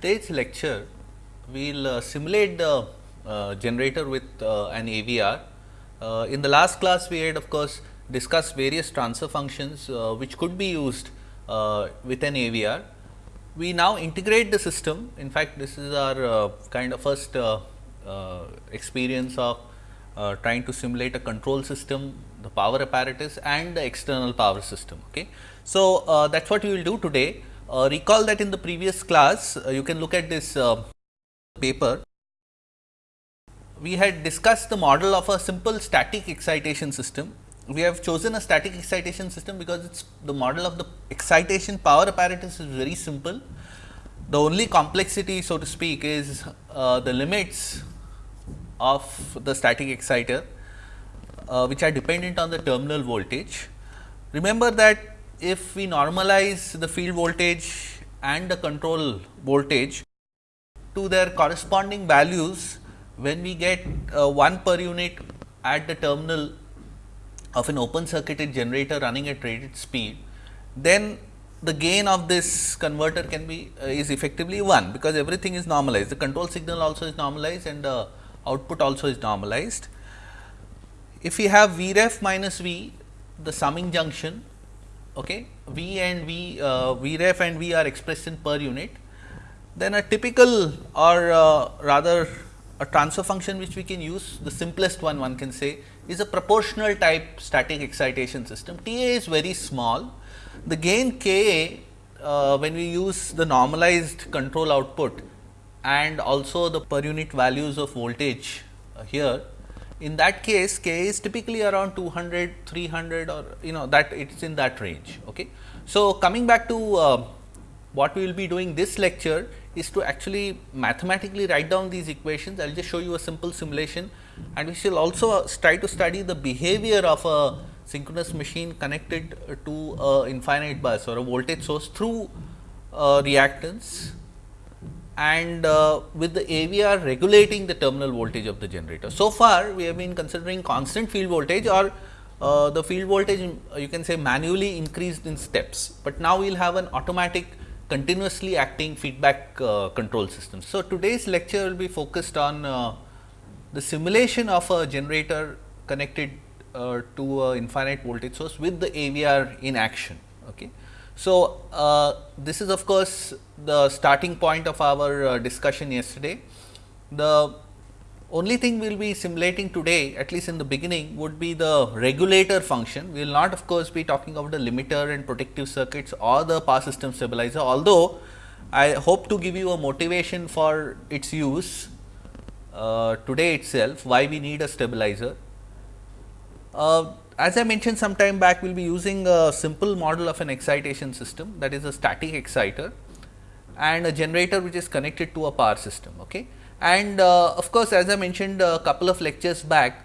Today's lecture, we will uh, simulate the uh, generator with uh, an AVR. Uh, in the last class, we had of course discussed various transfer functions uh, which could be used uh, with an AVR. We now integrate the system. In fact, this is our kind of first experience of trying to simulate a control system, the power apparatus and the external power system. Okay. So, that is what we will do today. Uh, recall that in the previous class, uh, you can look at this uh, paper. We had discussed the model of a simple static excitation system. We have chosen a static excitation system because it's the model of the excitation power apparatus is very simple. The only complexity so to speak is uh, the limits of the static exciter, uh, which are dependent on the terminal voltage. Remember that if we normalize the field voltage and the control voltage to their corresponding values when we get uh, 1 per unit at the terminal of an open circuited generator running at rated speed, then the gain of this converter can be uh, is effectively 1 because everything is normalized. The control signal also is normalized and the output also is normalized. If we have V ref minus V the summing junction okay, V and V, uh, ref and V are expressed in per unit, then a typical or uh, rather a transfer function which we can use the simplest one one can say is a proportional type static excitation system. T A is very small. The gain K A uh, when we use the normalized control output and also the per unit values of voltage uh, here in that case k is typically around 200 300 or you know that it is in that range okay? So coming back to uh, what we will be doing this lecture is to actually mathematically write down these equations. I'll just show you a simple simulation. And we shall also uh, try to study the behavior of a synchronous machine connected to a infinite bus or a voltage source through uh, reactance and uh, with the AVR regulating the terminal voltage of the generator. So far, we have been considering constant field voltage or uh, the field voltage uh, you can say manually increased in steps, but now we will have an automatic continuously acting feedback uh, control system. So, today's lecture will be focused on uh, the simulation of a generator connected uh, to a infinite voltage source with the AVR in action. Okay. So, uh, this is of course, the starting point of our uh, discussion yesterday. The only thing we will be simulating today at least in the beginning would be the regulator function. We will not of course, be talking about the limiter and protective circuits or the power system stabilizer, although I hope to give you a motivation for its use uh, today itself why we need a stabilizer. Uh, as I mentioned some time back, we will be using a simple model of an excitation system that is a static exciter and a generator which is connected to a power system. Okay. And uh, of course, as I mentioned a couple of lectures back,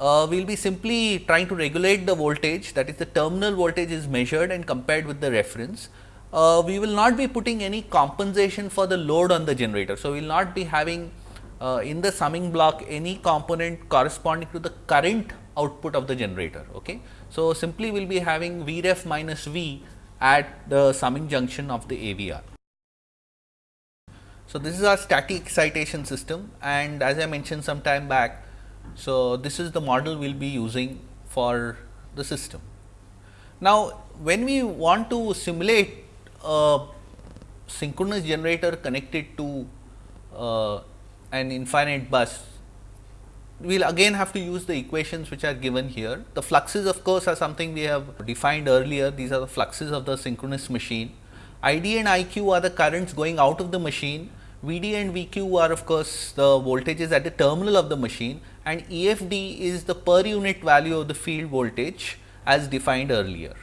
uh, we will be simply trying to regulate the voltage that is the terminal voltage is measured and compared with the reference. Uh, we will not be putting any compensation for the load on the generator. So, we will not be having uh, in the summing block any component corresponding to the current output of the generator. Okay. So, simply we will be having V ref minus V at the summing junction of the AVR. So, this is our static excitation system and as I mentioned some time back. So, this is the model we will be using for the system. Now, when we want to simulate a synchronous generator connected to uh, an infinite bus we will again have to use the equations which are given here. The fluxes of course, are something we have defined earlier, these are the fluxes of the synchronous machine. ID and IQ are the currents going out of the machine, VD and VQ are of course, the voltages at the terminal of the machine and EFD is the per unit value of the field voltage as defined earlier.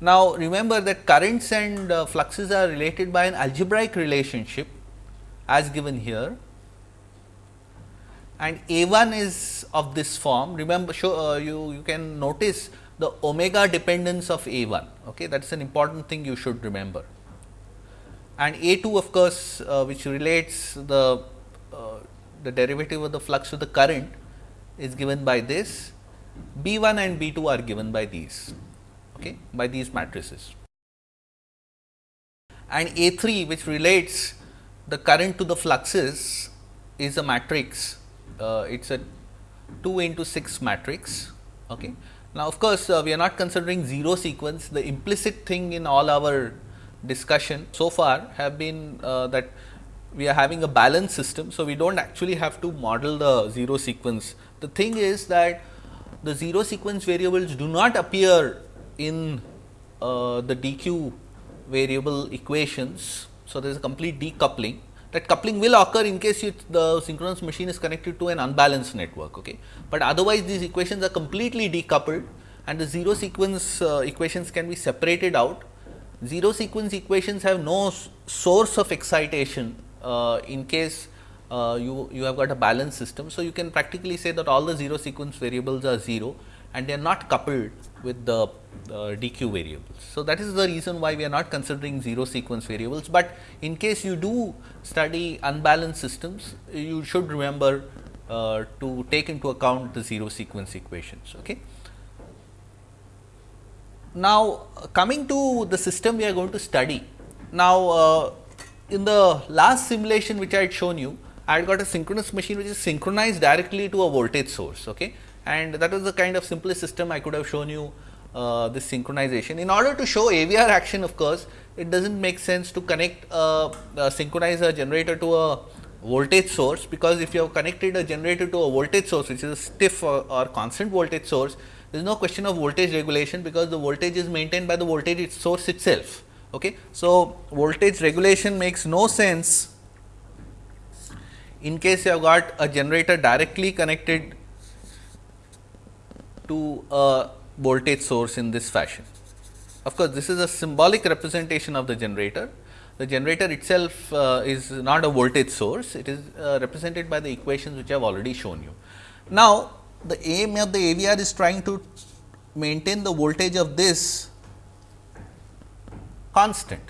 Now, remember that currents and uh, fluxes are related by an algebraic relationship as given here and A 1 is of this form. Remember, show, uh, you, you can notice the omega dependence of A 1, okay? that is an important thing you should remember. And A 2 of course, uh, which relates the, uh, the derivative of the flux to the current is given by this, B 1 and B 2 are given by these, okay, by these matrices. And A 3 which relates the current to the fluxes is a matrix, uh, it is a 2 into 6 matrix. Okay. Now, of course, uh, we are not considering 0 sequence, the implicit thing in all our discussion so far have been uh, that we are having a balanced system. So, we do not actually have to model the 0 sequence. The thing is that the 0 sequence variables do not appear in uh, the DQ variable equations. So, there is a complete decoupling that coupling will occur in case the synchronous machine is connected to an unbalanced network. Okay. But otherwise these equations are completely decoupled and the 0 sequence uh, equations can be separated out. 0 sequence equations have no source of excitation uh, in case uh, you, you have got a balanced system. So, you can practically say that all the 0 sequence variables are 0 and they are not coupled with the uh, DQ variables. So, that is the reason why we are not considering 0 sequence variables, but in case you do study unbalanced systems, you should remember uh, to take into account the 0 sequence equations. Okay. Now, coming to the system we are going to study. Now, uh, in the last simulation which I had shown you, I had got a synchronous machine which is synchronized directly to a voltage source. Okay and that was the kind of simplest system I could have shown you uh, this synchronization. In order to show AVR action of course, it does not make sense to connect a, a synchronizer generator to a voltage source, because if you have connected a generator to a voltage source which is a stiff or, or constant voltage source, there is no question of voltage regulation, because the voltage is maintained by the voltage source itself. Okay. So, voltage regulation makes no sense in case you have got a generator directly connected to a voltage source in this fashion. Of course, this is a symbolic representation of the generator. The generator itself uh, is not a voltage source, it is uh, represented by the equations which I have already shown you. Now, the aim of the AVR is trying to maintain the voltage of this constant.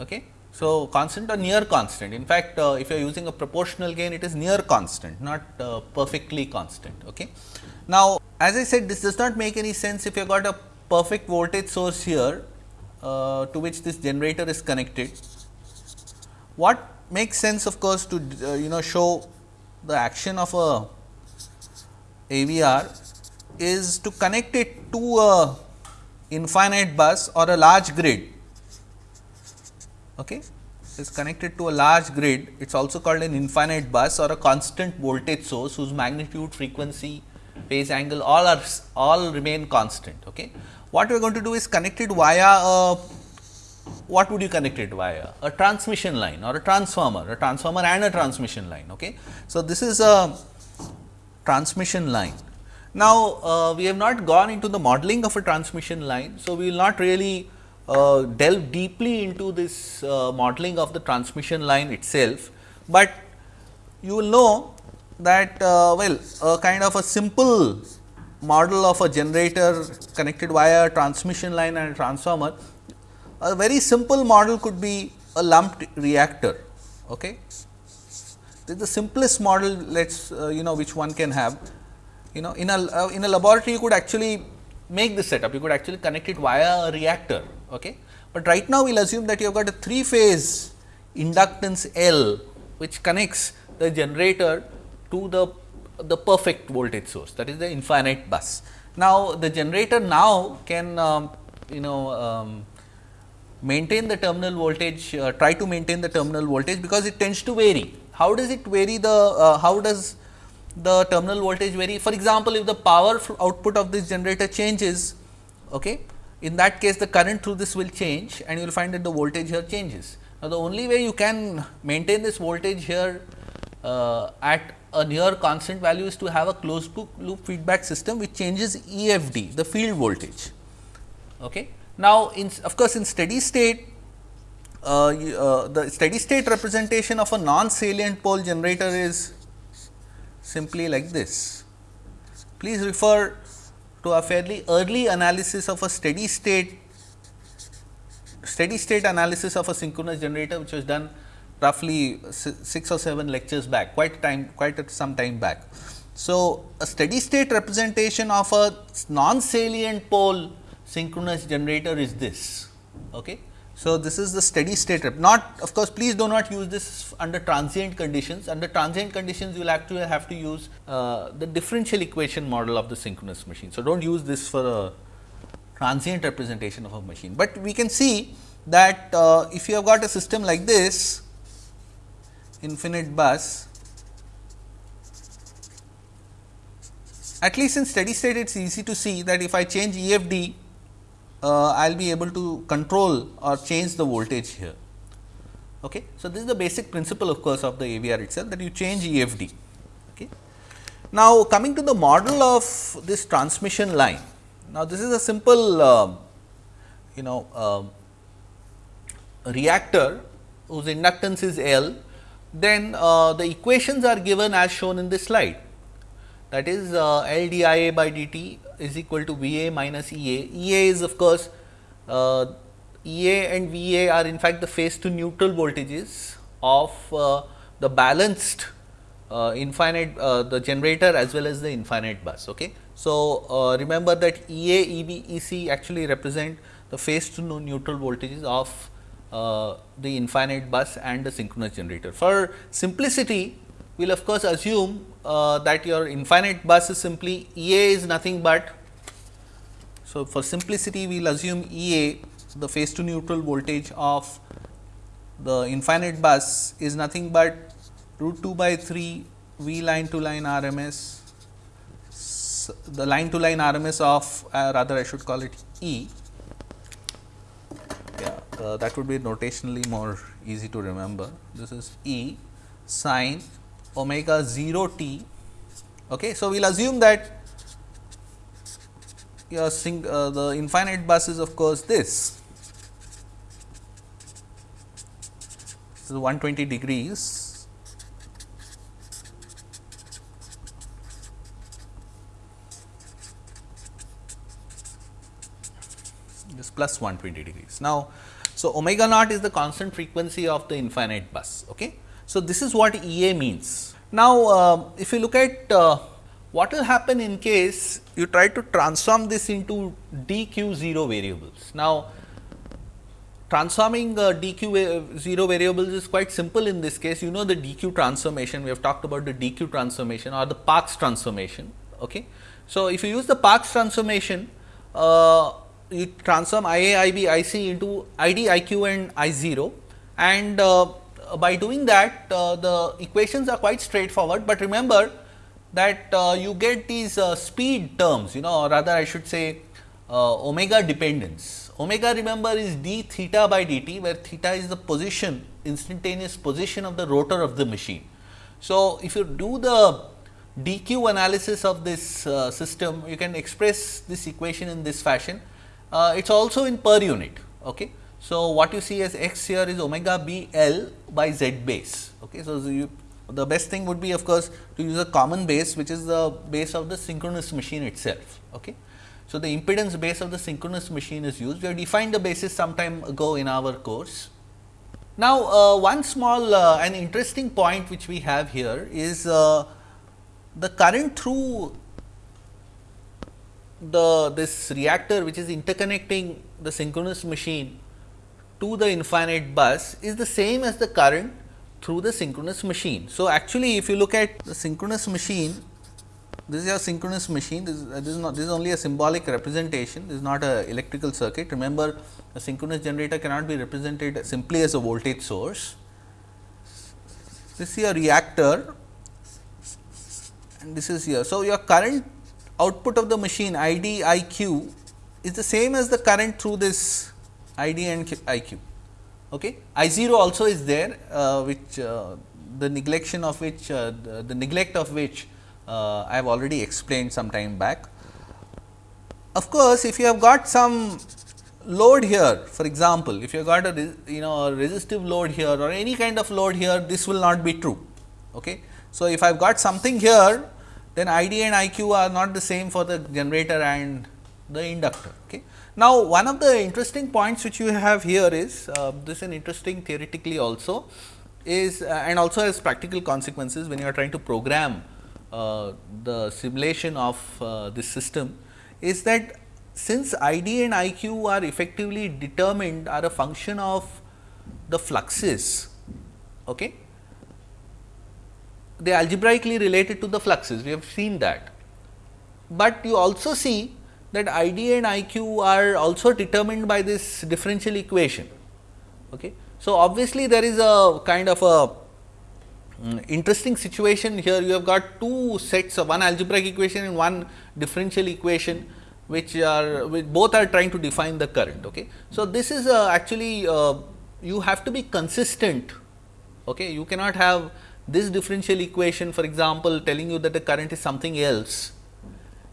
Okay. So, constant or near constant. In fact, uh, if you are using a proportional gain, it is near constant, not uh, perfectly constant. Okay. Now, as I said this does not make any sense if you got a perfect voltage source here uh, to which this generator is connected. What makes sense of course to uh, you know show the action of a AVR is to connect it to a infinite bus or a large grid. Okay. Is connected to a large grid, it is also called an infinite bus or a constant voltage source whose magnitude, frequency, phase angle all are all remain constant. Okay. What we are going to do is connect it via a what would you connect it via? A transmission line or a transformer, a transformer and a transmission line. Okay. So, this is a transmission line. Now, uh, we have not gone into the modeling of a transmission line. So, we will not really uh, delve deeply into this uh, modeling of the transmission line itself, but you will know that uh, well a kind of a simple model of a generator connected via a transmission line and a transformer. A very simple model could be a lumped reactor. Okay. The simplest model let us uh, you know which one can have. You know in a uh, in a laboratory you could actually make this setup, you could actually connect it via a reactor. Okay. But right now we will assume that you have got a 3 phase inductance L which connects the generator to the, the perfect voltage source that is the infinite bus. Now, the generator now can um, you know um, maintain the terminal voltage uh, try to maintain the terminal voltage because it tends to vary. How does it vary the uh, how does the terminal voltage vary for example, if the power output of this generator changes okay, in that case the current through this will change and you will find that the voltage here changes. Now, the only way you can maintain this voltage here at a near constant value is to have a closed loop feedback system which changes EFD the field voltage. Okay. Now, in of course, in steady state uh, uh, the steady state representation of a non salient pole generator is simply like this. Please refer to a fairly early analysis of a steady state steady state analysis of a synchronous generator which was done roughly 6 or 7 lectures back quite time quite some time back. So, a steady state representation of a non salient pole synchronous generator is this. Okay. So, this is the steady state not of course, please do not use this under transient conditions under transient conditions you will actually have to use uh, the differential equation model of the synchronous machine. So, do not use this for a transient representation of a machine, but we can see that uh, if you have got a system like this infinite bus at least in steady state it is easy to see that if I change EFD uh, I will be able to control or change the voltage here. Okay. So, this is the basic principle of course of the AVR itself that you change EFD. Okay. Now, coming to the model of this transmission line. Now, this is a simple uh, you know uh, reactor whose inductance is L, then uh, the equations are given as shown in this slide that is uh, L d I A by d t is equal to V A minus E A. E A is of course, uh, E A and V A are in fact the phase to neutral voltages of uh, the balanced uh, infinite uh, the generator as well as the infinite bus. Okay. So, remember that E A, E B, E C actually represent the phase to neutral voltages of uh, the infinite bus and the synchronous generator. For simplicity, we will of course assume uh, that your infinite bus is simply E A is nothing but. So, for simplicity we will assume E A the phase to neutral voltage of the infinite bus is nothing but root 2 by 3 V line to line RMS the line to line RMS of uh, rather I should call it E uh, that would be notationally more easy to remember this is E sine omega 0 t. Okay. So, we will assume that your sing, uh, the infinite bus is of course this. Is 120 degrees. This plus 120 degrees. Now, so omega naught is the constant frequency of the infinite bus. Okay. So, this is what E A means. Now, uh, if you look at uh, what will happen in case you try to transform this into dq 0 variables. Now, transforming uh, dq 0 variables is quite simple in this case you know the dq transformation we have talked about the dq transformation or the Park's transformation. Okay. So, if you use the Park's transformation uh, you transform I A, I B, I C into I D, I Q and I 0 and uh, uh, by doing that uh, the equations are quite straightforward, but remember that uh, you get these speed terms you know or rather I should say omega dependence. Omega remember is d theta by dt where theta is the position instantaneous position of the rotor of the machine. So, if you do the dq analysis of this uh, system you can express this equation in this fashion. Uh, it is also in per unit. Okay. So, what you see as x here is omega b L by z base. Okay. So, the best thing would be of course, to use a common base which is the base of the synchronous machine itself. Okay. So, the impedance base of the synchronous machine is used. We have defined the basis some time ago in our course. Now, uh, one small uh, and interesting point which we have here is uh, the current through the this reactor which is interconnecting the synchronous machine to the infinite bus is the same as the current through the synchronous machine. So, actually if you look at the synchronous machine, this is your synchronous machine, this, uh, this is not this is only a symbolic representation, this is not a electrical circuit. Remember a synchronous generator cannot be represented simply as a voltage source. This is your reactor and this is here. So, your current output of the machine I d I q is the same as the current through this I d and I q. Okay. I 0 also is there uh, which uh, the neglection of which uh, the, the, neglect of which uh, I have already explained some time back. Of course, if you have got some load here for example, if you have got a you know a resistive load here or any kind of load here this will not be true. Okay. So, if I have got something here then I d and I q are not the same for the generator and the inductor. Okay. Now, one of the interesting points which you have here is uh, this is an interesting theoretically also is uh, and also has practical consequences when you are trying to program uh, the simulation of uh, this system is that since ID and IQ are effectively determined are a function of the fluxes, okay, they algebraically related to the fluxes, we have seen that. But you also see that ID and IQ are also determined by this differential equation. Okay. So, obviously, there is a kind of a um, interesting situation here you have got two sets of one algebraic equation and one differential equation which are which both are trying to define the current. Okay. So, this is uh, actually uh, you have to be consistent. Okay. You cannot have this differential equation for example, telling you that the current is something else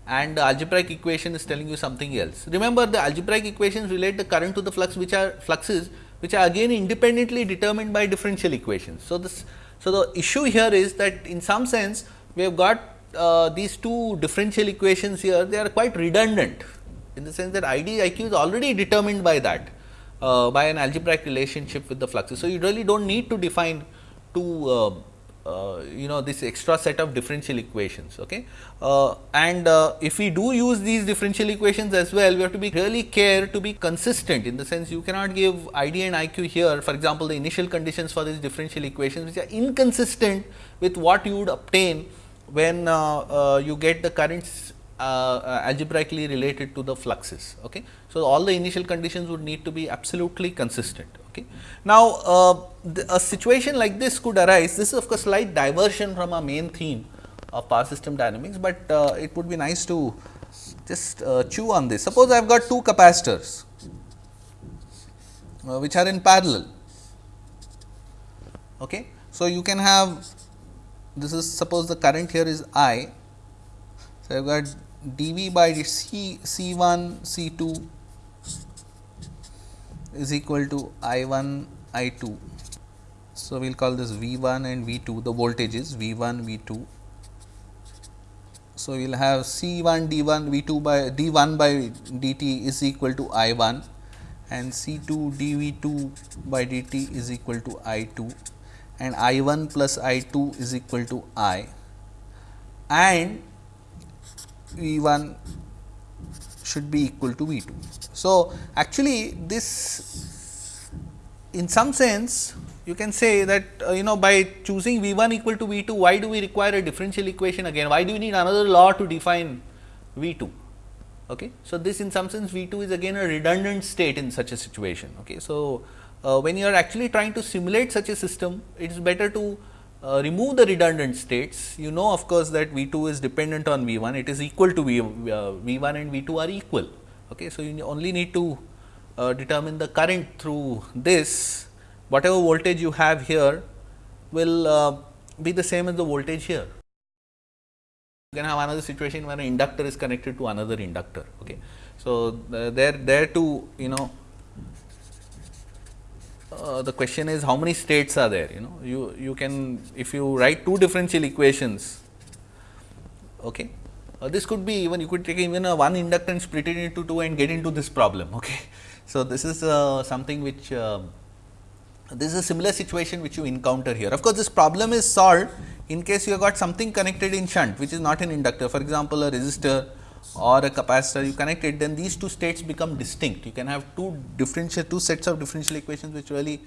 and the algebraic equation is telling you something else. Remember the algebraic equations relate the current to the flux which are fluxes which are again independently determined by differential equations. So, this so the issue here is that in some sense we have got uh, these two differential equations here they are quite redundant in the sense that ID IQ is already determined by that uh, by an algebraic relationship with the fluxes. So, you really do not need to define two uh, uh, you know this extra set of differential equations. Okay? Uh, and uh, if we do use these differential equations as well, we have to be really care to be consistent in the sense you cannot give ID and IQ here for example, the initial conditions for these differential equations which are inconsistent with what you would obtain when uh, uh, you get the currents algebraically related to the fluxes. Okay. So, all the initial conditions would need to be absolutely consistent. Okay. Now, a situation like this could arise, this is of course slight diversion from our main theme of power system dynamics, but uh, it would be nice to just uh, chew on this. Suppose I have got two capacitors uh, which are in parallel. Okay. So, you can have this is suppose the current here is I. So, I have got dV by C C 1 C 2 is equal to I 1 I 2. So, we will call this V 1 and V 2 the voltages V 1 V 2. So, we will have C 1 d 1 V 2 by d 1 by dt is equal to I 1 and C 2 d V 2 by dt is equal to I 2 and I 1 plus I 2 is equal to I and V 1 should be equal to V 2. So, actually this in some sense you can say that uh, you know by choosing V 1 equal to V 2 why do we require a differential equation again why do we need another law to define V 2. Okay. So, this in some sense V 2 is again a redundant state in such a situation. Okay. So, uh, when you are actually trying to simulate such a system, it is better to uh, remove the redundant states. You know of course, that V 2 is dependent on V 1, it is equal to V, uh, V 1 and V 2 are equal. Okay. So, you only need to uh, determine the current through this, whatever voltage you have here will uh, be the same as the voltage here. You can have another situation where an inductor is connected to another inductor. Okay. So, uh, there, there to you know uh, the question is how many states are there you know you you can if you write two differential equations okay uh, this could be even you could take even a one inductance split it into two and get into this problem okay so this is uh, something which uh, this is a similar situation which you encounter here of course this problem is solved in case you have got something connected in shunt which is not an inductor for example a resistor or a capacitor you connect it then these two states become distinct. You can have two differential two sets of differential equations which really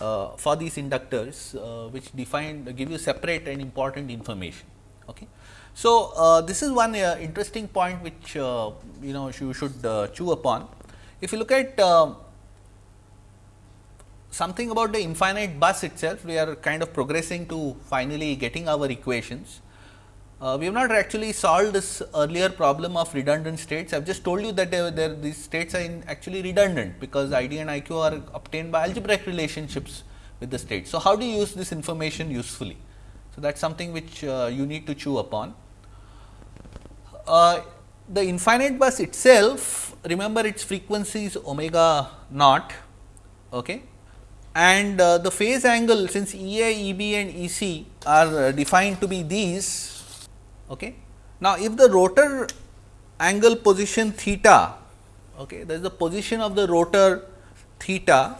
uh, for these inductors uh, which define give you separate and important information. Okay. So, uh, this is one uh, interesting point which uh, you know you should uh, chew upon. If you look at something about the infinite bus itself, we are kind of progressing to finally getting our equations. Uh, we have not actually solved this earlier problem of redundant states. I have just told you that these states are actually redundant because ID and IQ are obtained by algebraic relationships with the states. So, how do you use this information usefully? So, that is something which uh, you need to chew upon. Uh, the infinite bus itself remember its frequency is omega naught okay. And uh, the phase angle since EA, EB and EC are uh, defined to be these Okay. Now, if the rotor angle position theta, okay, that is the position of the rotor theta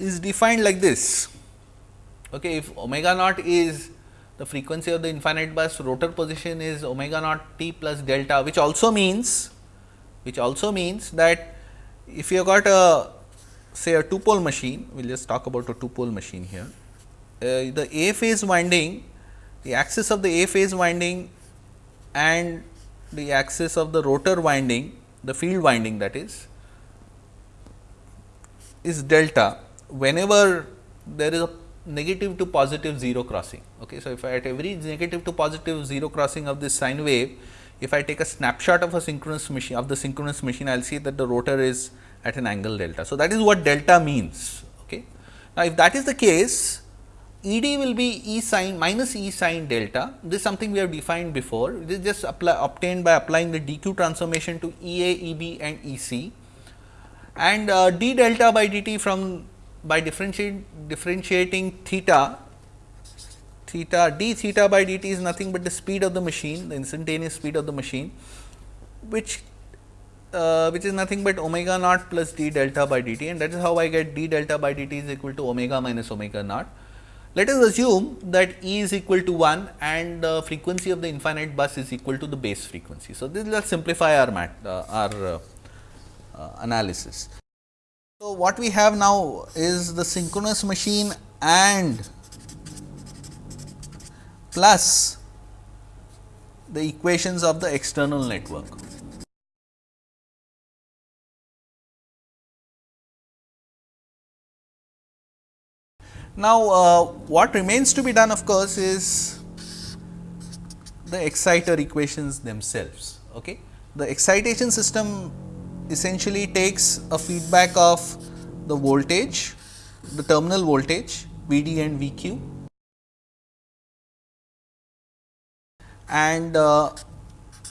is defined like this. Okay, if omega naught is the frequency of the infinite bus, rotor position is omega naught t plus delta, which also means which also means that if you have got a say a two pole machine, we will just talk about a two pole machine here. Uh, the A phase winding, the axis of the A phase winding and the axis of the rotor winding, the field winding that is, is delta whenever there is a negative to positive 0 crossing. Okay. So, if I at every negative to positive 0 crossing of this sine wave, if I take a snapshot of a synchronous machine of the synchronous machine, I will see that the rotor is at an angle delta. So, that is what delta means. Okay. Now, if that is the case, E d will be E sine minus E sine delta. This is something we have defined before. This is just apply, obtained by applying the dq transformation to E a, E b and E c and uh, d delta by dt from by differentiating, differentiating theta, theta d theta by dt is nothing but the speed of the machine, the instantaneous speed of the machine, which uh, which is nothing but omega naught plus d delta by dt and that is how I get d delta by dt is equal to omega minus omega naught. Let us assume that E is equal to 1 and the frequency of the infinite bus is equal to the base frequency. So, this will simplify our mat, uh, our uh, uh analysis. So, what we have now is the synchronous machine and plus the equations of the external network. Now, uh, what remains to be done of course, is the exciter equations themselves. Okay? The excitation system essentially takes a feedback of the voltage, the terminal voltage V d and V q and uh,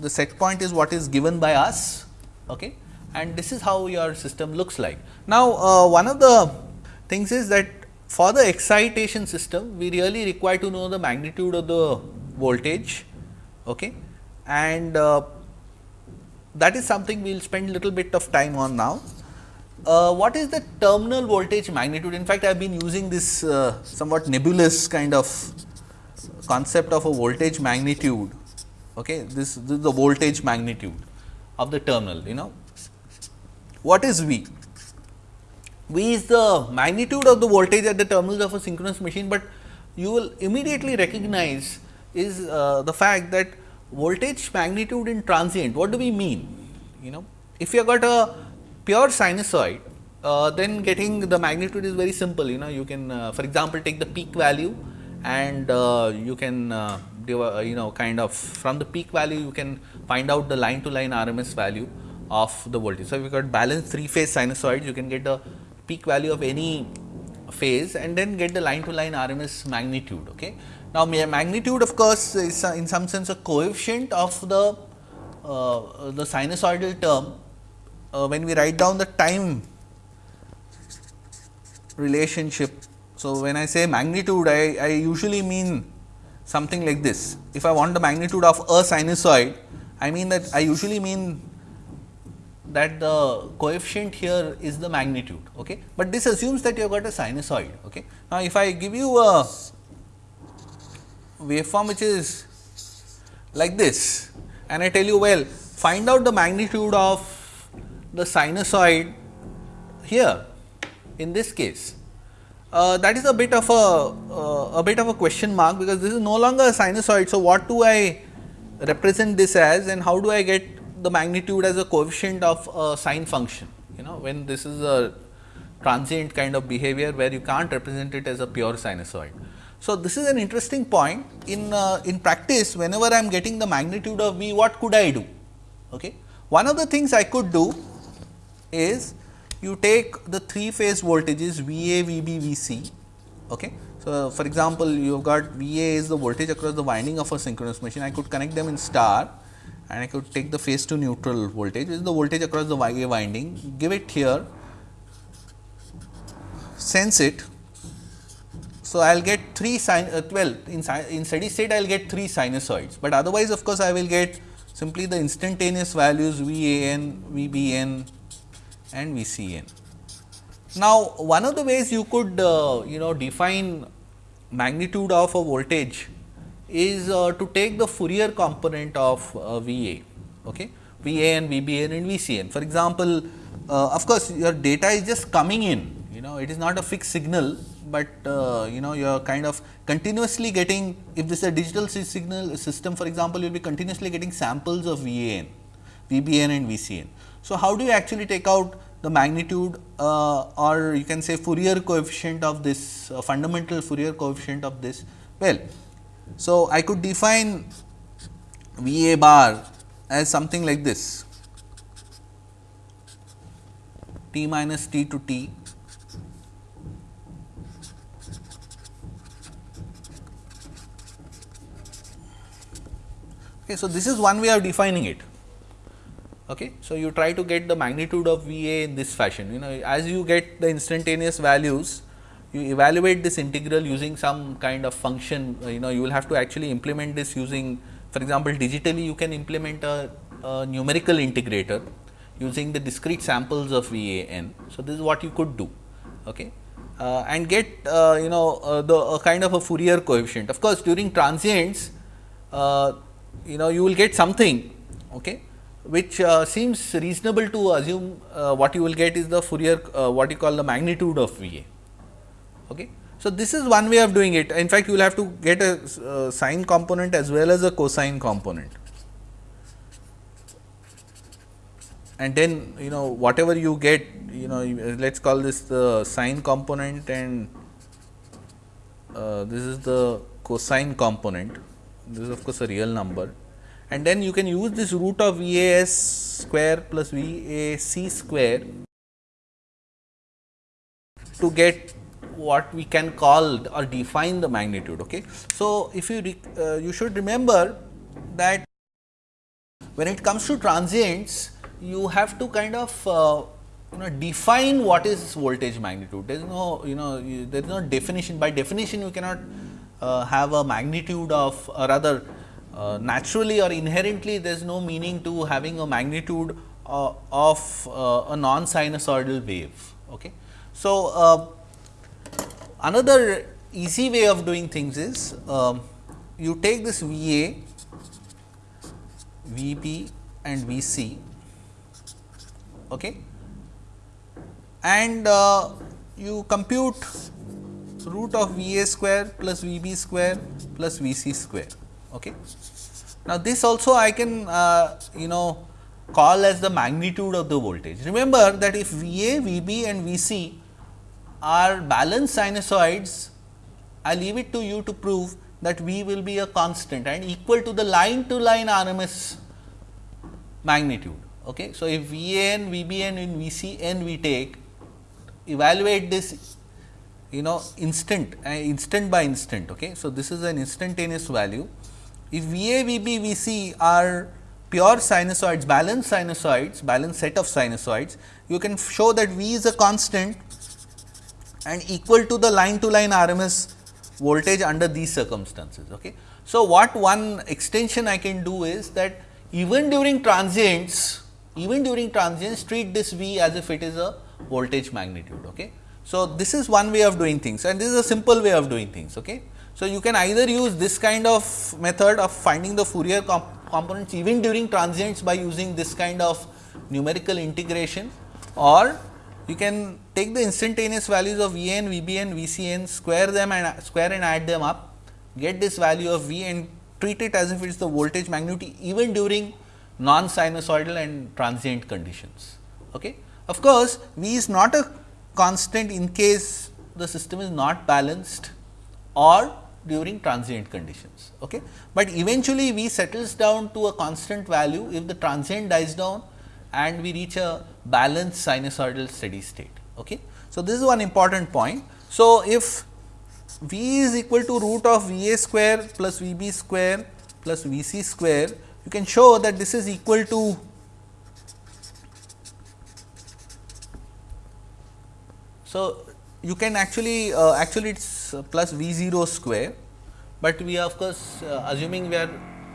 the set point is what is given by us okay? and this is how your system looks like. Now, uh, one of the things is that for the excitation system we really require to know the magnitude of the voltage okay? and uh, that is something we will spend little bit of time on now. Uh, what is the terminal voltage magnitude? In fact, I have been using this uh, somewhat nebulous kind of concept of a voltage magnitude. Okay, this, this is the voltage magnitude of the terminal. You know, what is V? V is the magnitude of the voltage at the terminals of a synchronous machine, but you will immediately recognize is uh, the fact that voltage magnitude in transient, what do we mean? You know, if you have got a pure sinusoid, uh, then getting the magnitude is very simple. You know, you can, uh, for example, take the peak value and uh, you can, uh, uh, you know, kind of from the peak value, you can find out the line to line RMS value of the voltage. So, if you got balanced three phase sinusoids, you can get the peak value of any phase and then get the line to line RMS magnitude. Okay. Now, magnitude of course, is in some sense a coefficient of the uh, the sinusoidal term uh, when we write down the time relationship. So, when I say magnitude I, I usually mean something like this. If I want the magnitude of a sinusoid, I mean that I usually mean that the coefficient here is the magnitude, okay. but this assumes that you have got a sinusoid. Okay. Now, if I give you a waveform which is like this and I tell you well find out the magnitude of the sinusoid here in this case. Uh, that is a bit of a, uh, a bit of a question mark because this is no longer a sinusoid. So, what do I represent this as and how do I get the magnitude as a coefficient of a sine function you know when this is a transient kind of behavior where you can't represent it as a pure sinusoid. So, this is an interesting point in uh, in practice whenever I am getting the magnitude of V what could I do. Okay. One of the things I could do is you take the three phase voltages V A, V B, V C. Okay. So, for example, you have got V A is the voltage across the winding of a synchronous machine I could connect them in star and I could take the phase to neutral voltage which is the voltage across the Y A winding give it here sense it so, I will get 3 sin uh, well in, in steady state I will get 3 sinusoids, but otherwise of course, I will get simply the instantaneous values V A n, V B n and V C n. Now, one of the ways you could uh, you know define magnitude of a voltage is uh, to take the Fourier component of uh, V A. Okay. VA and VBN and VCN. For example, uh, of course, your data is just coming in, you know, it is not a fixed signal, but uh, you know you are kind of continuously getting, if this is a digital signal system for example, you will be continuously getting samples of VAN, VBN and VCN. So, how do you actually take out the magnitude uh, or you can say Fourier coefficient of this uh, fundamental Fourier coefficient of this? Well, so I could define V a bar as something like this t minus t to t Okay, so, this is one way of defining it. Okay. So, you try to get the magnitude of V A in this fashion you know as you get the instantaneous values you evaluate this integral using some kind of function you know you will have to actually implement this using for example, digitally you can implement a, a numerical integrator using the discrete samples of V A n. So, this is what you could do okay. Uh, and get uh, you know uh, the kind of a Fourier coefficient. Of course, during transients uh, you know you will get something okay, which uh, seems reasonable to assume uh, what you will get is the Fourier what you call the magnitude of V A. Okay. So, this is one way of doing it. In fact you will have to get a uh, sine component as well as a cosine component. And then you know whatever you get you know let us call this the sine component and uh, this is the cosine component. This is of course a real number. And then you can use this root of V a s square plus V a c square to get what we can call or define the magnitude. Okay. So, if you uh, you should remember that when it comes to transients you have to kind of uh, you know define what is voltage magnitude. There is no you know you, there is no definition by definition you cannot uh, have a magnitude of or rather uh, naturally or inherently there is no meaning to having a magnitude uh, of uh, a non sinusoidal wave. Okay. So, Another easy way of doing things is um, you take this V A, V B and V C okay, and uh, you compute root of V A square plus V B square plus V C square. Okay. Now, this also I can uh, you know call as the magnitude of the voltage. Remember that if V A, V B and V C are balanced sinusoids, I leave it to you to prove that V will be a constant and equal to the line to line RMS magnitude. Okay. So, if V n, V b n and V c n we take, evaluate this you know instant uh, instant by instant. Okay. So, this is an instantaneous value. If V a, V b, V c are pure sinusoids, balanced sinusoids, balanced set of sinusoids, you can show that V is a constant and equal to the line to line RMS voltage under these circumstances. Okay. So, what one extension I can do is that even during transients, even during transients treat this V as if it is a voltage magnitude. Okay. So, this is one way of doing things and this is a simple way of doing things. Okay. So, you can either use this kind of method of finding the Fourier comp components even during transients by using this kind of numerical integration or you can take the instantaneous values of V n, V b n, V c n, square them and square and add them up, get this value of V and treat it as if it is the voltage magnitude even during non sinusoidal and transient conditions. Okay. Of course, V is not a constant in case the system is not balanced or during transient conditions. Okay. But eventually, V settles down to a constant value if the transient dies down and we reach a balanced sinusoidal steady state. Okay. So, this is one important point. So, if V is equal to root of V a square plus V b square plus V c square, you can show that this is equal to So, you can actually uh, actually it is plus V 0 square, but we are of course, uh, assuming we are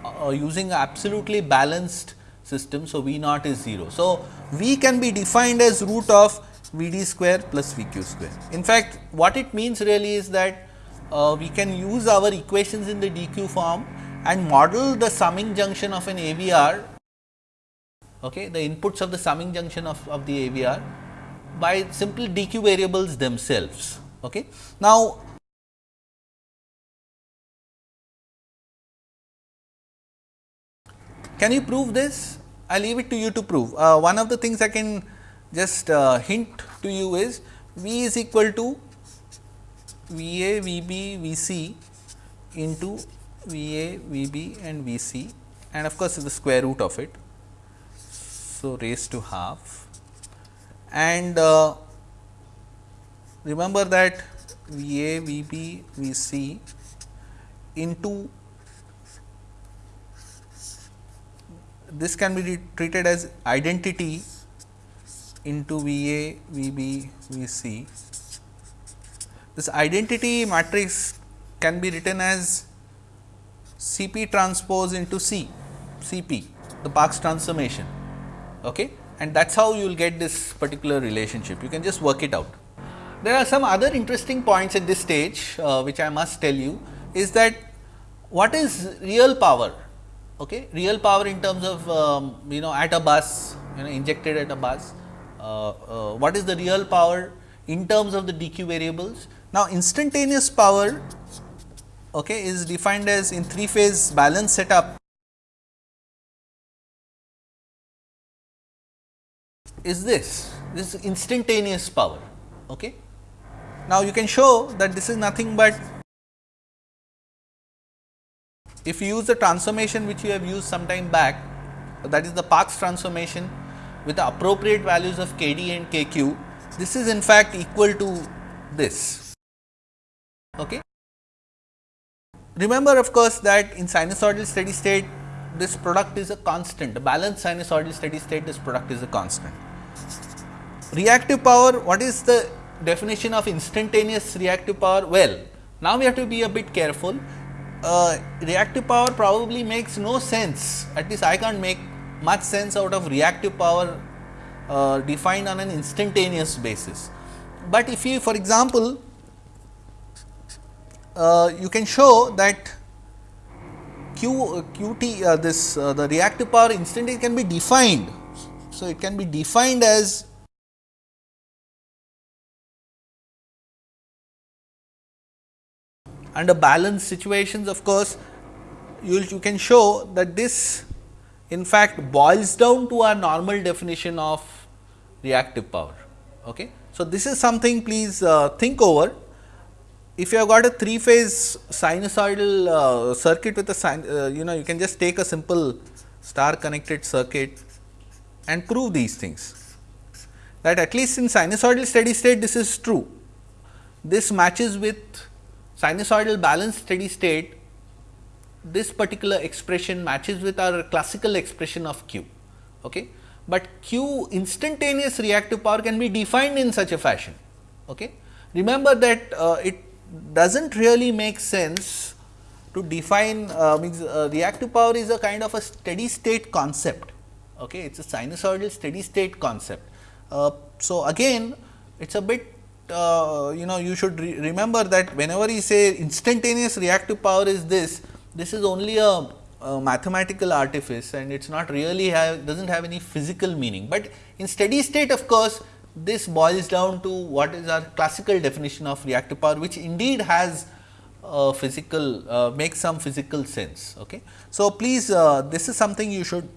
uh, using absolutely balanced system. So, V naught is 0. So, V can be defined as root of V d square plus V q square. In fact, what it means really is that uh, we can use our equations in the dq form and model the summing junction of an AVR okay, the inputs of the summing junction of, of the AVR by simple DQ variables themselves. Okay. Now, can you prove this? I leave it to you to prove. Uh, one of the things I can just uh, hint to you is V is equal to V A, V B, V C into V A, V B and V C and of course, the square root of it. So, raised to half and uh, remember that V A, V B, V C into this can be treated as identity into V A, V B, V C. This identity matrix can be written as C p transpose into C, C p, the Park's transformation. Okay? And that is how you will get this particular relationship. You can just work it out. There are some other interesting points at this stage, uh, which I must tell you is that what is real power? Okay? Real power in terms of um, you know at a bus, you know injected at a bus Uh, uh, what is the real power in terms of the DQ variables. Now, instantaneous power okay, is defined as in three phase balance setup is this, this is instantaneous power. Okay. Now, you can show that this is nothing but if you use the transformation which you have used some time back that is the Park's transformation with the appropriate values of k d and k q, this is in fact equal to this. Okay. Remember of course, that in sinusoidal steady state this product is a constant, the balanced sinusoidal steady state this product is a constant. Reactive power, what is the definition of instantaneous reactive power? Well, now we have to be a bit careful. Uh, reactive power probably makes no sense, at least I can't make much sense out of reactive power uh, defined on an instantaneous basis. But if you for example, uh, you can show that Q QT uh, this uh, the reactive power instantaneous can be defined. So, it can be defined as under balanced situations of course, you, you can show that this in fact boils down to our normal definition of reactive power. Okay. So, this is something please uh, think over. If you have got a three phase sinusoidal uh, circuit with a sin, uh, you know you can just take a simple star connected circuit and prove these things that at least in sinusoidal steady state this is true. This matches with sinusoidal balanced steady state this particular expression matches with our classical expression of q. Okay. But q instantaneous reactive power can be defined in such a fashion. Okay. Remember that uh, it does not really make sense to define uh, means uh, reactive power is a kind of a steady state concept. Okay. It is a sinusoidal steady state concept. Uh, so, again it is a bit uh, you know you should re remember that whenever you say instantaneous reactive power is this this is only a, a mathematical artifice and it is not really have does not have any physical meaning, but in steady state of course, this boils down to what is our classical definition of reactive power which indeed has uh, physical uh, makes some physical sense. Okay. So, please uh, this is something you should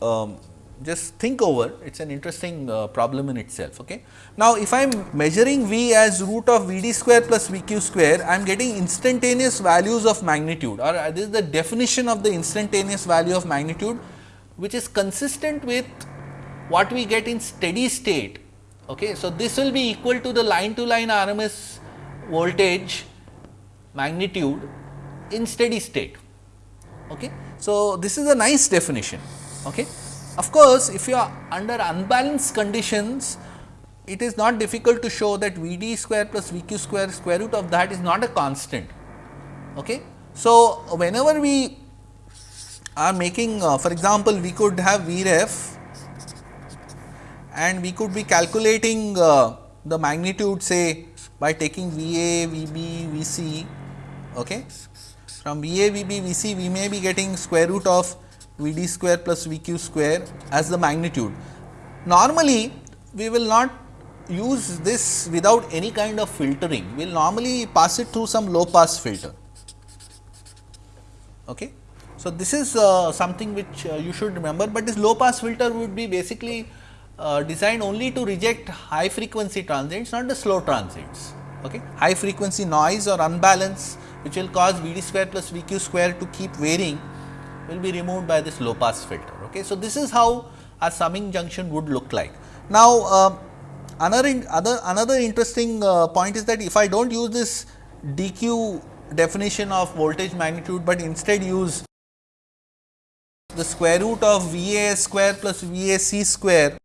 um, just think over it is an interesting uh, problem in itself. Okay. Now, if I am measuring V as root of V d square plus V q square, I am getting instantaneous values of magnitude or uh, this is the definition of the instantaneous value of magnitude which is consistent with what we get in steady state. Okay. So, this will be equal to the line to line RMS voltage magnitude in steady state. Okay. So, this is a nice definition. Okay. Of course, if you are under unbalanced conditions, it is not difficult to show that V d square plus V q square square root of that is not a constant. Okay. So, whenever we are making uh, for example, we could have V ref and we could be calculating uh, the magnitude say by taking V a, V b, V c. Okay. From V a, V b, V c we may be getting square root of V d square plus V q square as the magnitude. Normally, we will not use this without any kind of filtering, we will normally pass it through some low pass filter. Okay. So, this is uh, something which uh, you should remember, but this low pass filter would be basically uh, designed only to reject high frequency transients, not the slow transients. Okay. High frequency noise or unbalance which will cause V d square plus V q square to keep varying will be removed by this low pass filter. Okay. So, this is how a summing junction would look like. Now, uh, another in, other another interesting uh, point is that if I do not use this dq definition of voltage magnitude, but instead use the square root of V a square plus V a c square.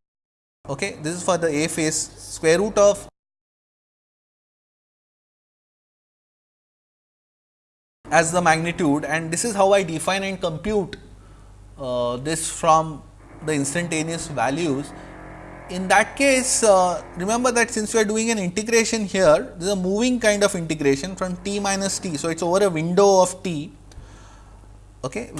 Okay, this is for the A phase square root of as the magnitude and this is how I define and compute uh, this from the instantaneous values. In that case, uh, remember that since we are doing an integration here, this is a moving kind of integration from t minus t. So, it is over a window of t. Okay.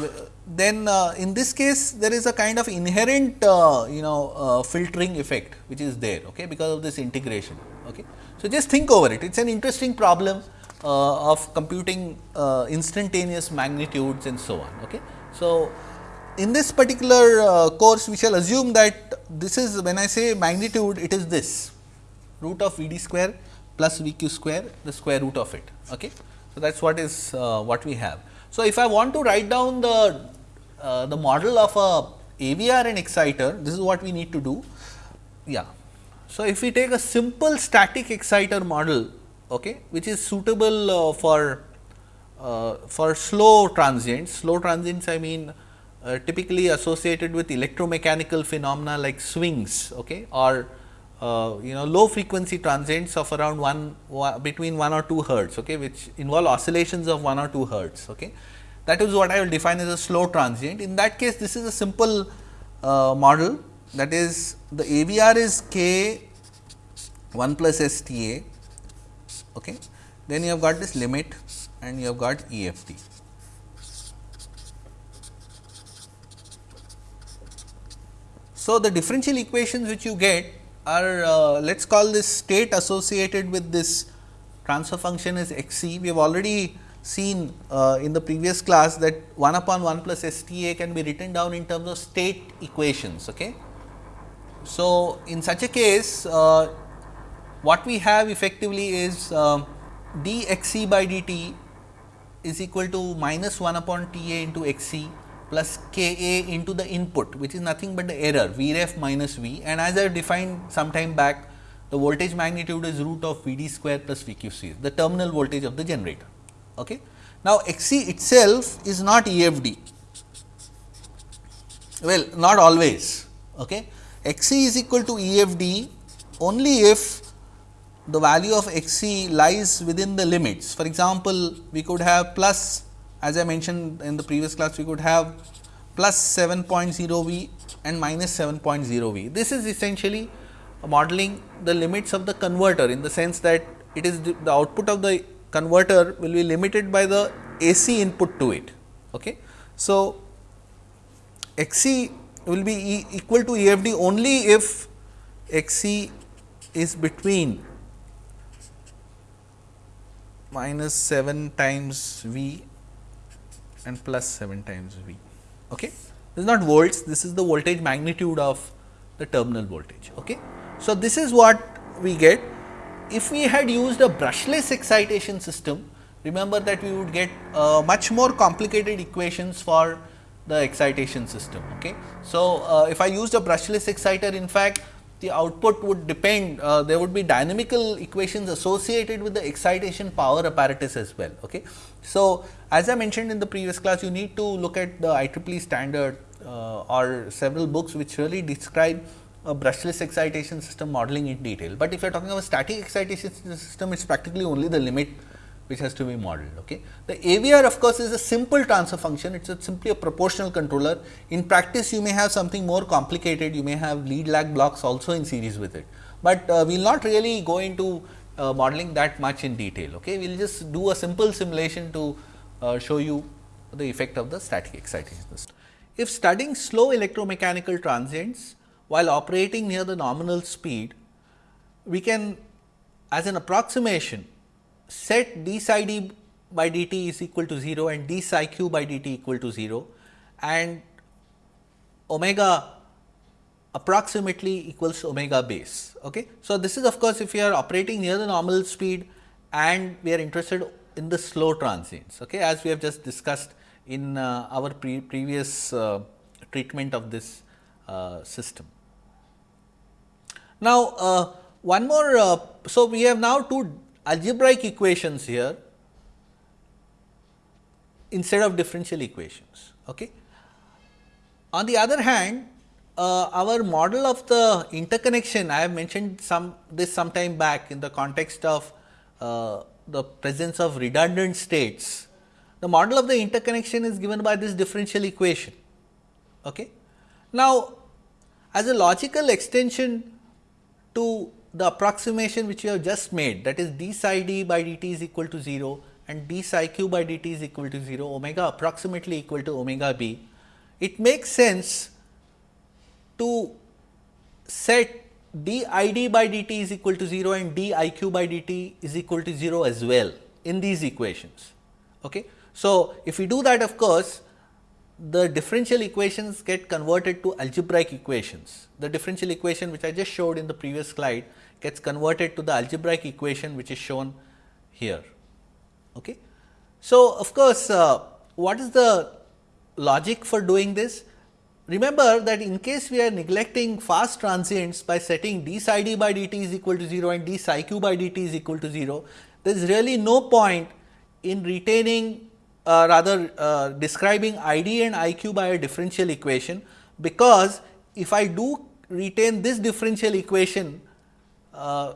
Then uh, in this case, there is a kind of inherent uh, you know uh, filtering effect which is there okay, because of this integration. Okay. So, just think over it, it is an interesting problem uh, of computing uh, instantaneous magnitudes and so on. Okay. So, in this particular uh, course we shall assume that this is when I say magnitude it is this root of V d square plus V q square the square root of it. Okay. So, that is what is uh, what we have. So, if I want to write down the uh, the model of a AVR and exciter this is what we need to do. Yeah. So, if we take a simple static exciter model okay, which is suitable uh, for uh, for slow transients, slow transients I mean uh, typically associated with electromechanical phenomena like swings okay, or uh, you know low frequency transients of around 1, one between 1 or 2 hertz okay, which involve oscillations of 1 or 2 hertz. Okay. That is what I will define as a slow transient. In that case this is a simple uh, model that is the AVR is k 1 plus S T A. Okay. Then you have got this limit and you have got EFD. So, the differential equations which you get are uh, let us call this state associated with this transfer function is x c. We have already seen uh, in the previous class that 1 upon 1 plus S T A can be written down in terms of state equations. Okay. So, in such a case uh, what we have effectively is uh, d x c by d t is equal to minus 1 upon T A into x c plus k a into the input which is nothing but the error V ref minus V and as I defined some time back the voltage magnitude is root of V d square plus V q c the terminal voltage of the generator. Okay. Now, X c itself is not EFD well not always. Okay. X c is equal to EFD only if the value of X c lies within the limits. For example, we could have plus as I mentioned in the previous class we could have plus 7.0 V and minus 7.0 V. This is essentially modeling the limits of the converter in the sense that it is the, the output of the converter will be limited by the AC input to it. Okay. So, Xc will be e equal to EFD only if Xc is between minus 7 times V and plus 7 times V. Okay. This is not volts, this is the voltage magnitude of the terminal voltage. Okay. So, this is what we get. If we had used a brushless excitation system, remember that we would get uh, much more complicated equations for the excitation system. Okay. So, uh, if I used a brushless exciter in fact, the output would depend uh, there would be dynamical equations associated with the excitation power apparatus as well. Okay. So, as I mentioned in the previous class you need to look at the IEEE standard uh, or several books which really describe a brushless excitation system modeling in detail, but if you are talking about static excitation system it is practically only the limit which has to be modeled. Okay. The AVR of course, is a simple transfer function, it is simply a proportional controller. In practice, you may have something more complicated, you may have lead lag blocks also in series with it, but uh, we will not really go into uh, modeling that much in detail. Okay. We will just do a simple simulation to uh, show you the effect of the static excitation if studying slow electromechanical transients while operating near the nominal speed, we can as an approximation set d psi d by dt is equal to 0 and d psi q by dt equal to 0 and omega approximately equals omega base. Okay. So, this is of course, if you are operating near the normal speed and we are interested in the slow transients okay, as we have just discussed in uh, our pre previous uh, treatment of this uh, system. Now, uh, one more, uh, so we have now two algebraic equations here instead of differential equations. Okay. On the other hand, uh, our model of the interconnection, I have mentioned some this some time back in the context of uh, the presence of redundant states. The model of the interconnection is given by this differential equation. Okay. Now, as a logical extension to the approximation which we have just made that is d psi d by dt is equal to 0 and d psi q by dt is equal to 0 omega approximately equal to omega b. It makes sense to set d i d by dt is equal to 0 and d i q by dt is equal to 0 as well in these equations. Okay. So, if we do that of course, the differential equations get converted to algebraic equations. The differential equation which I just showed in the previous slide gets converted to the algebraic equation which is shown here. Okay. So, of course, uh, what is the logic for doing this? Remember that in case we are neglecting fast transients by setting d psi d by dt is equal to 0 and d psi q by dt is equal to 0, there is really no point in retaining uh, rather uh, describing I d and I q by a differential equation, because if I do retain this differential equation, uh,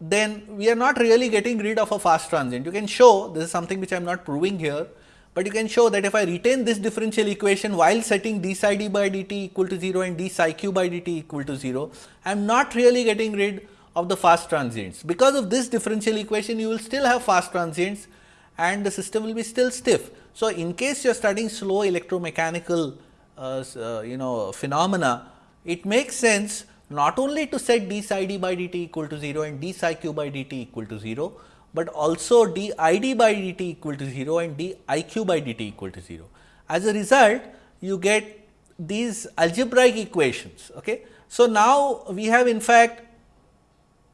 then we are not really getting rid of a fast transient. You can show this is something which I am not proving here, but you can show that if I retain this differential equation while setting d psi d by dt equal to 0 and d psi q by dt equal to 0, I am not really getting rid of the fast transients. Because of this differential equation, you will still have fast transients and the system will be still stiff. So, in case you are studying slow electromechanical uh, uh, you know phenomena, it makes sense not only to set d psi d by dt equal to 0 and d psi q by dt equal to 0, but also d i d by dt equal to 0 and d i q by dt equal to 0. As a result, you get these algebraic equations. Okay. So, now we have in fact,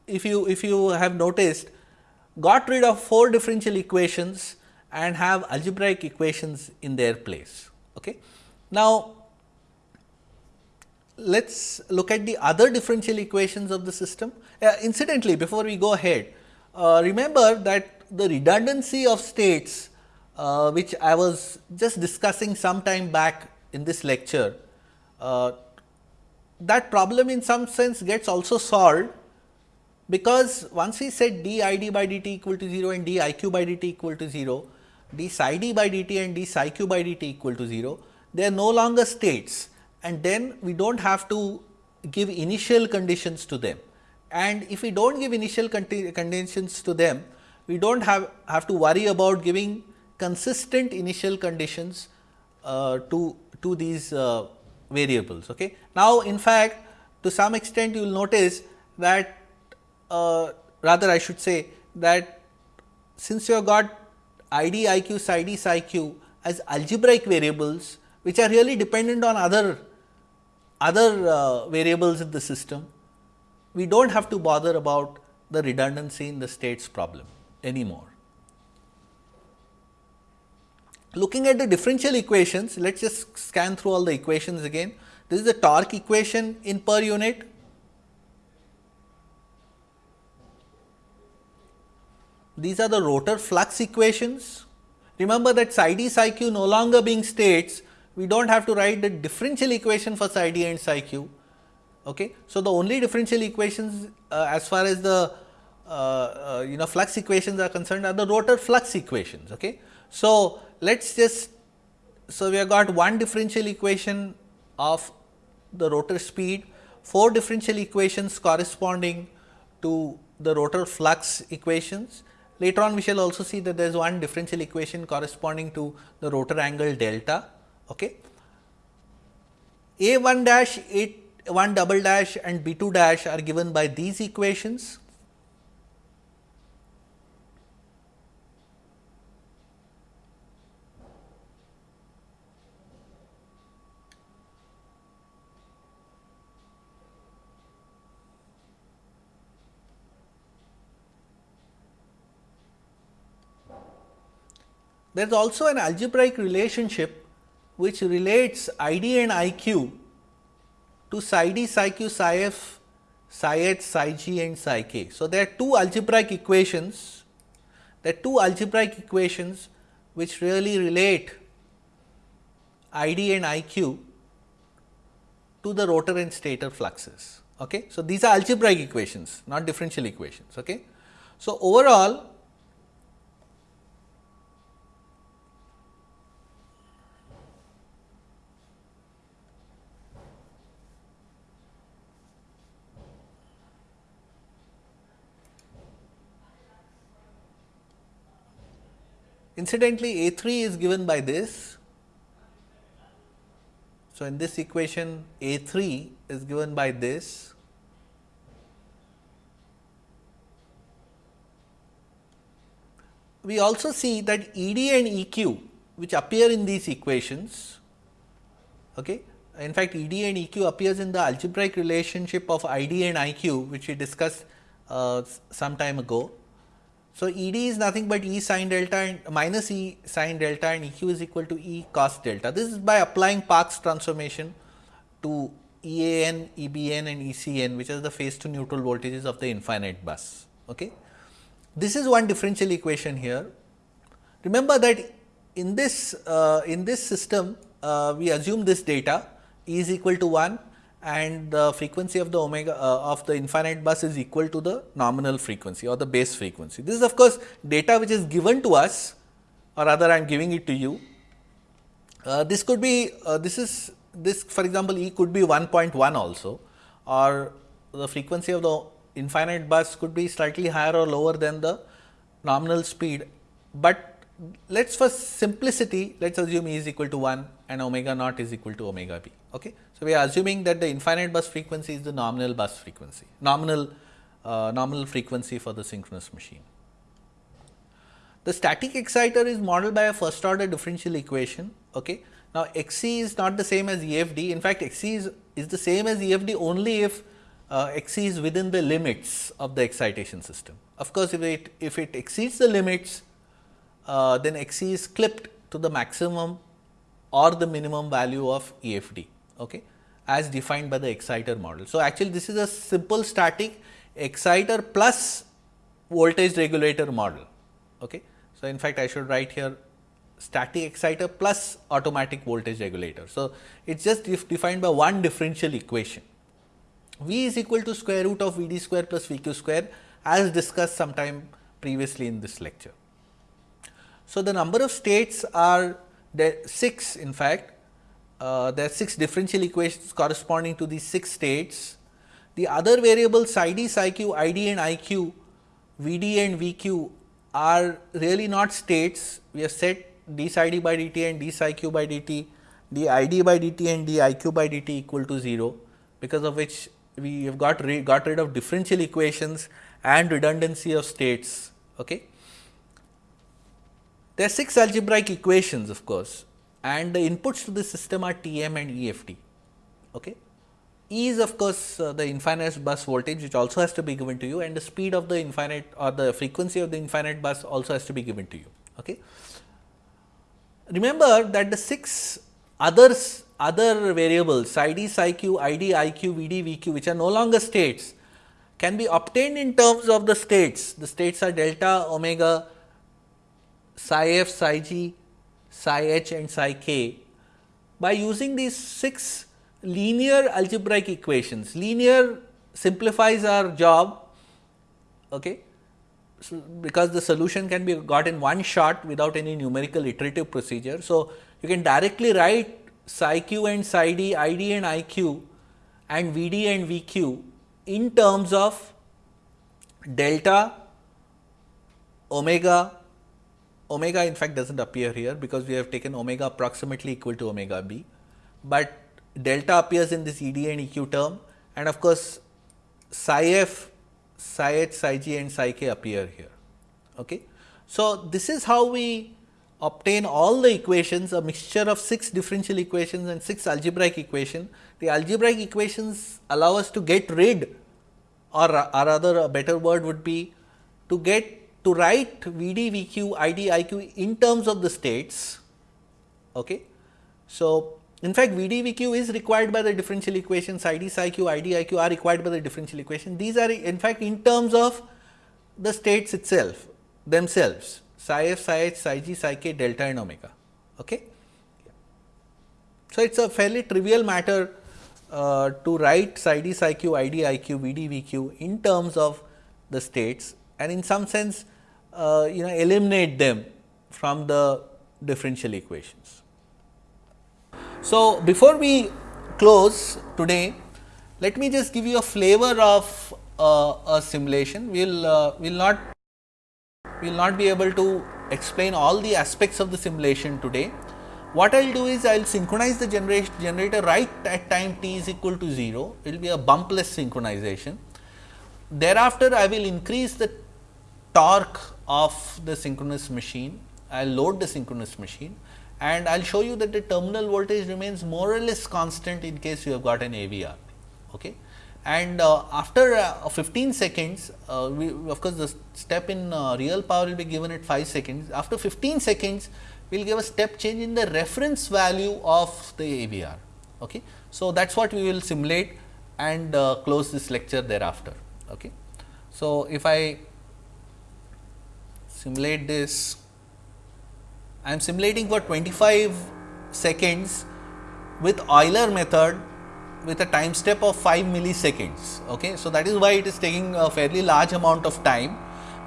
if you if you have noticed got rid of 4 differential equations and have algebraic equations in their place. Okay. Now, let us look at the other differential equations of the system. Uh, incidentally, before we go ahead, uh, remember that the redundancy of states uh, which I was just discussing some time back in this lecture, uh, that problem in some sense gets also solved because once we set d i d by dt equal to 0 and d i q by dt equal to 0, d psi d by dt and d psi q by dt equal to 0, they are no longer states and then we do not have to give initial conditions to them. And if we do not give initial conditions to them, we do not have, have to worry about giving consistent initial conditions uh, to, to these uh, variables. Okay. Now, in fact, to some extent you will notice that uh, rather I should say that since you have got i d i q psi d psi q as algebraic variables which are really dependent on other other uh, variables in the system, we do not have to bother about the redundancy in the states problem anymore. Looking at the differential equations, let us just scan through all the equations again. This is the torque equation in per unit. These are the rotor flux equations. Remember that psi d psi q no longer being states, we do not have to write the differential equation for psi d and psi q. Okay. So, the only differential equations uh, as far as the uh, uh, you know flux equations are concerned are the rotor flux equations. Okay. So, let us just so we have got one differential equation of the rotor speed, four differential equations corresponding to the rotor flux equations. Later on we shall also see that there is one differential equation corresponding to the rotor angle delta Okay. A 1 dash, A 1 double dash and B 2 dash are given by these equations. There is also an algebraic relationship which relates I d and I q to psi d, psi q, psi f, psi h, psi g and psi k. So, there are two algebraic equations, there are two algebraic equations which really relate I d and I q to the rotor and stator fluxes. Okay. So, these are algebraic equations not differential equations. Okay. So, overall Incidentally, A 3 is given by this. So, in this equation A 3 is given by this. We also see that E d and E q which appear in these equations. Okay. In fact, E d and E q appears in the algebraic relationship of I d and I q which we discussed uh, some time ago. So, E d is nothing but E sine delta and minus E sin delta and E q is equal to E cos delta. This is by applying Park's transformation to E a n, E b n and E c n which are the phase to neutral voltages of the infinite bus. Okay. This is one differential equation here. Remember that in this uh, in this system uh, we assume this data E is equal to 1 and the frequency of the omega uh, of the infinite bus is equal to the nominal frequency or the base frequency. This is of course, data which is given to us or rather I am giving it to you. Uh, this could be uh, this is this for example, E could be 1.1 also or the frequency of the infinite bus could be slightly higher or lower than the nominal speed, but let us for simplicity let us assume E is equal to 1 and omega naught is equal to omega b. Okay. So, we are assuming that the infinite bus frequency is the nominal bus frequency, nominal uh, nominal frequency for the synchronous machine. The static exciter is modeled by a first order differential equation. Okay. Now, X c is not the same as E f d. In fact, X c is, is the same as E f d only if uh, is within the limits of the excitation system. Of course, if it if it exceeds the limits, uh, then X c is clipped to the maximum or the minimum value of E f d okay, as defined by the exciter model. So, actually this is a simple static exciter plus voltage regulator model. Okay. So, in fact, I should write here static exciter plus automatic voltage regulator. So, it is just defined by one differential equation. V is equal to square root of V d square plus V q square as discussed sometime previously in this lecture. So, the number of states are 6 in fact uh, there are 6 differential equations corresponding to these 6 states. The other variables psi d, psi q, i d and i q, v d and v q are really not states. We have set d by dt and d psi q by dt, d i d by dt and d i q by dt equal to 0, because of which we have got, got rid of differential equations and redundancy of states. Okay. There are 6 algebraic equations of course, and the inputs to the system are T m and E f d. Okay. E is of course, uh, the infinite bus voltage which also has to be given to you and the speed of the infinite or the frequency of the infinite bus also has to be given to you. Okay. Remember that the 6 others other variables psi d, psi q, i d, i q, v d, v q which are no longer states can be obtained in terms of the states. The states are delta, omega, psi f, psi g, psi h and psi k by using these 6 linear algebraic equations. Linear simplifies our job okay, so because the solution can be got in one shot without any numerical iterative procedure. So, you can directly write psi q and psi d, i d and i q and v d and v q in terms of delta, omega, omega in fact does not appear here because we have taken omega approximately equal to omega b, but delta appears in this ED and EQ term and of course, psi f, psi h, psi g and psi k appear here. Okay. So, this is how we obtain all the equations a mixture of 6 differential equations and 6 algebraic equation. The algebraic equations allow us to get rid or, or rather a better word would be to get to write V d, V q, I d, I q in terms of the states. Okay. So, in fact, V d, V q is required by the differential equations I d, psi q, I d, I q are required by the differential equation. These are in fact, in terms of the states itself themselves psi f, psi h, psi g, psi k, delta and omega. Okay. So, it is a fairly trivial matter uh, to write psi d, psi q, I d, I q, V d, V q in terms of the states and in some sense uh, you know eliminate them from the differential equations. So, before we close today, let me just give you a flavor of uh, a simulation. We will uh, will not we will not be able to explain all the aspects of the simulation today. What I will do is I will synchronize the generator right at time t is equal to 0, it will be a bumpless synchronization. Thereafter, I will increase the torque of the synchronous machine, I will load the synchronous machine and I will show you that the terminal voltage remains more or less constant in case you have got an AVR. Okay. And uh, after uh, 15 seconds, uh, we, of course, the step in uh, real power will be given at 5 seconds. After 15 seconds, we will give a step change in the reference value of the AVR. Okay. So, that is what we will simulate and uh, close this lecture thereafter. Okay. So, if I simulate this I am simulating for 25 seconds with Euler method with a time step of 5 milliseconds. Okay. So, that is why it is taking a fairly large amount of time.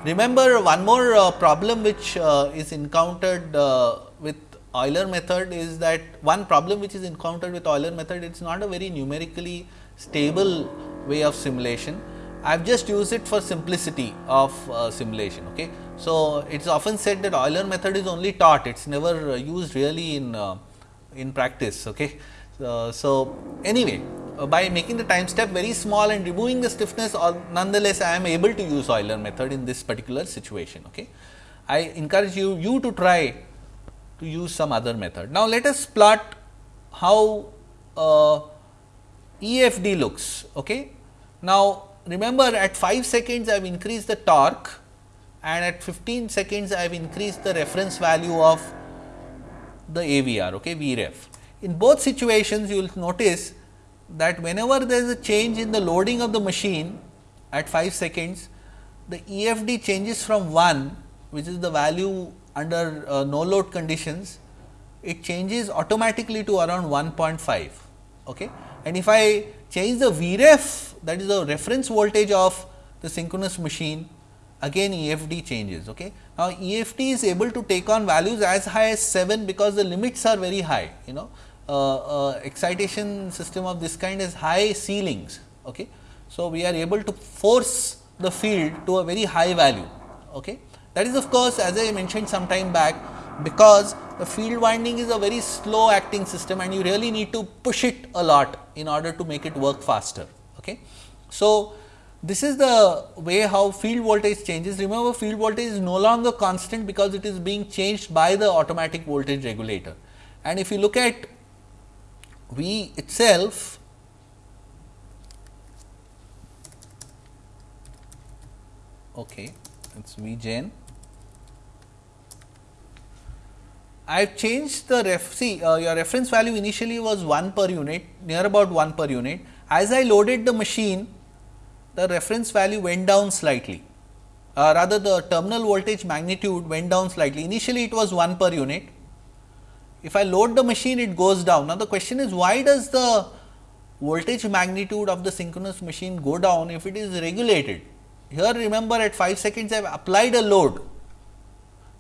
Remember one more uh, problem which uh, is encountered uh, with Euler method is that one problem which is encountered with Euler method it is not a very numerically stable way of simulation. I have just used it for simplicity of uh, simulation. Okay. So, it is often said that Euler method is only taught, it is never uh, used really in, uh, in practice. Okay. Uh, so, anyway, uh, by making the time step very small and removing the stiffness or nonetheless I am able to use Euler method in this particular situation. Okay. I encourage you, you to try to use some other method. Now, let us plot how uh, EFD looks. Okay. Now, remember at 5 seconds I have increased the torque and at 15 seconds I have increased the reference value of the AVR, okay, VREF. In both situations you will notice that whenever there is a change in the loading of the machine at 5 seconds, the EFD changes from 1 which is the value under uh, no load conditions, it changes automatically to around 1.5. Okay. And if I change the VREF that is the reference voltage of the synchronous machine again EFD changes. Okay. Now, EFD is able to take on values as high as 7 because the limits are very high you know uh, uh, excitation system of this kind has high ceilings. Okay. So, we are able to force the field to a very high value. Okay. That is of course, as I mentioned some time back because the field winding is a very slow acting system and you really need to push it a lot in order to make it work faster. Okay. So, this is the way how field voltage changes. Remember field voltage is no longer constant because it is being changed by the automatic voltage regulator. And if you look at V itself, okay, it is V gen. I have changed the ref, see uh, your reference value initially was 1 per unit, near about 1 per unit. As I loaded the machine, the reference value went down slightly, uh, rather the terminal voltage magnitude went down slightly. Initially, it was 1 per unit. If I load the machine, it goes down. Now, the question is why does the voltage magnitude of the synchronous machine go down if it is regulated? Here remember at 5 seconds I have applied a load.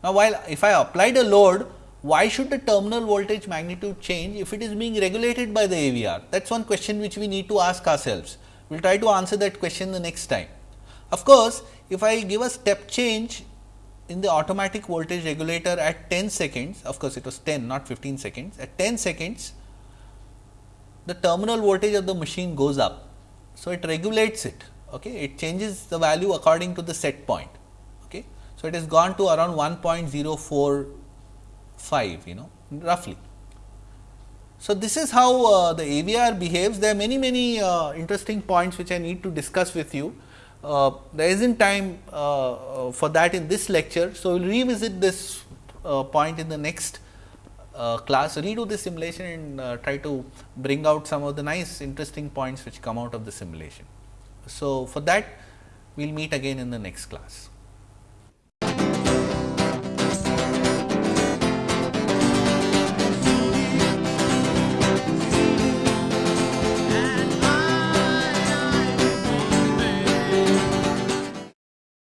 Now, while if I applied a load, why should the terminal voltage magnitude change if it is being regulated by the AVR? That is one question which we need to ask ourselves. We will try to answer that question the next time. Of course, if I give a step change in the automatic voltage regulator at 10 seconds, of course, it was 10 not 15 seconds, at 10 seconds the terminal voltage of the machine goes up. So, it regulates it, okay. it changes the value according to the set point. Okay. So, it has gone to around 1.045 you know roughly. So, this is how uh, the AVR behaves. There are many, many uh, interesting points which I need to discuss with you. Uh, there is not time uh, uh, for that in this lecture. So, we will revisit this uh, point in the next class, redo the simulation and try to bring out some of the nice interesting points which come out of the simulation. So, for that we will meet again in the next class.